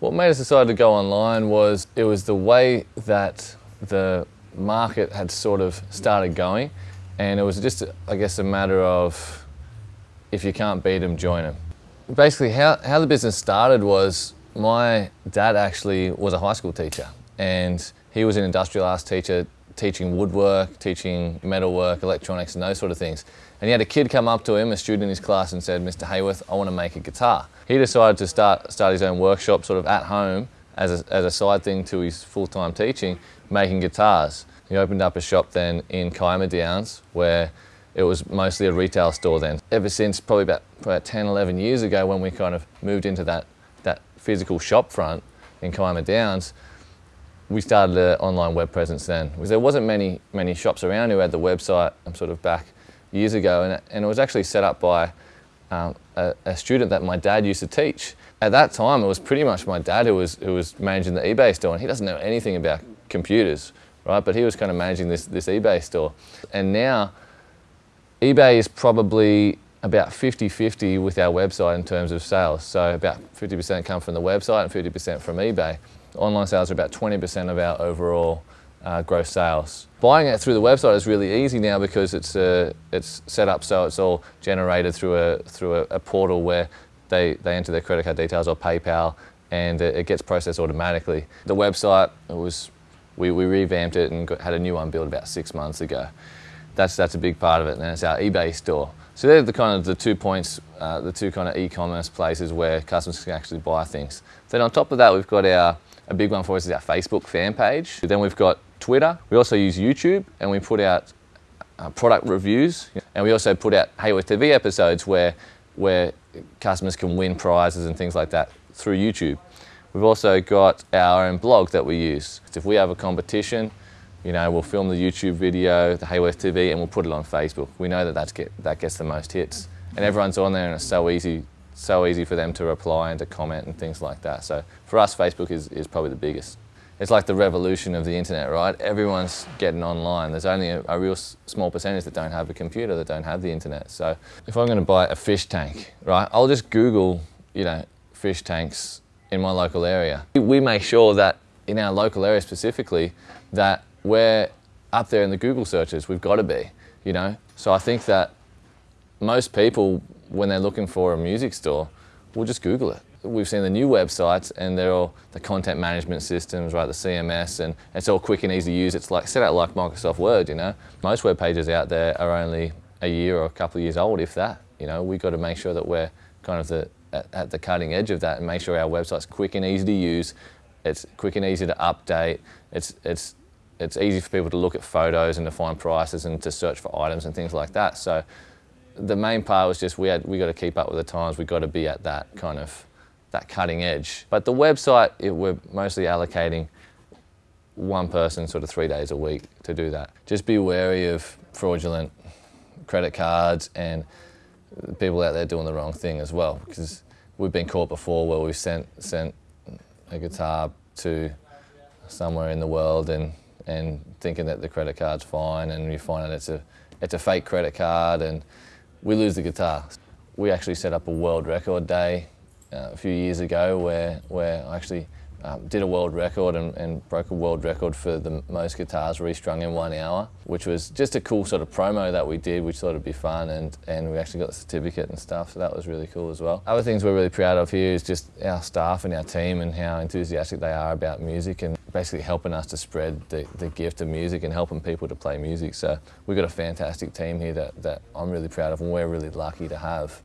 What made us decide to go online was it was the way that the market had sort of started going and it was just, I guess, a matter of if you can't beat them, join them. Basically, how, how the business started was my dad actually was a high school teacher and he was an industrial arts teacher teaching woodwork, teaching metalwork, electronics and those sort of things. And he had a kid come up to him, a student in his class and said, Mr Haworth, I want to make a guitar. He decided to start, start his own workshop sort of at home as a, as a side thing to his full-time teaching, making guitars. He opened up a shop then in Kiama Downs where it was mostly a retail store then. Ever since probably about, about 10, 11 years ago when we kind of moved into that, that physical shop front in Kiama Downs, we started an online web presence then. Because there wasn't many, many shops around who had the website I'm sort of back years ago and, and it was actually set up by um, a, a, student that my dad used to teach. At that time it was pretty much my dad who was, who was managing the eBay store and he doesn't know anything about computers, right? But he was kind of managing this, this eBay store. And now eBay is probably about 50-50 with our website in terms of sales. So about 50% come from the website and 50% from eBay. Online sales are about 20% of our overall uh, gross sales. Buying it through the website is really easy now because it's, uh, it's set up so it's all generated through a, through a, a, portal where they, they enter their credit card details or PayPal and it, it gets processed automatically. The website, it was, we, we revamped it and got, had a new one built about six months ago. That's, that's a big part of it and it's our eBay store. So they're the kind of the two points, uh, the two kind of e-commerce places where customers can actually buy things. Then on top of that, we've got our a big one for us is our Facebook fan page. Then we've got Twitter. We also use YouTube and we put out uh, product reviews. And we also put out Haworth TV episodes where, where customers can win prizes and things like that through YouTube. We've also got our own blog that we use. If we have a competition, you know, we'll film the YouTube video, the Haworth TV, and we'll put it on Facebook. We know that that's get, that gets the most hits. And everyone's on there and it's so easy so easy for them to reply and to comment and things like that. So for us, Facebook is, is probably the biggest. It's like the revolution of the internet, right? Everyone's getting online. There's only a, a real small percentage that don't have a computer, that don't have the internet. So if I'm going to buy a fish tank, right, I'll just Google, you know, fish tanks in my local area. We make sure that in our local area specifically, that we're up there in the Google searches. We've got to be, you know. So I think that most people when they're looking for a music store, we'll just Google it. We've seen the new websites and they're all the content management systems, right, the CMS, and it's all quick and easy to use. It's like set out like Microsoft Word, you know. Most web pages out there are only a year or a couple of years old, if that. You know, we've got to make sure that we're kind of the, at, at the cutting edge of that and make sure our website's quick and easy to use. It's quick and easy to update. It's, it's, it's easy for people to look at photos and to find prices and to search for items and things like that. So the main part was just we had we got to keep up with the times. We got to be at that kind of that cutting edge. But the website, it, we're mostly allocating one person sort of three days a week to do that. Just be wary of fraudulent credit cards and people out there doing the wrong thing as well because we've been caught before where we've sent sent a guitar to somewhere in the world and and thinking that the credit card's fine and you find that it's a it's a fake credit card and we lose the guitar. We actually set up a world record day uh, a few years ago where, where I actually um, did a world record and, and, broke a world record for the most guitars restrung in one hour, which was just a cool sort of promo that we did, which thought it'd be fun, and, and we actually got the certificate and stuff, so that was really cool as well. Other things we're really proud of here is just our staff and our team and how enthusiastic they are about music and basically helping us to spread the, the gift of music and helping people to play music. So we've got a fantastic team here that, that I'm really proud of and we're really lucky to have.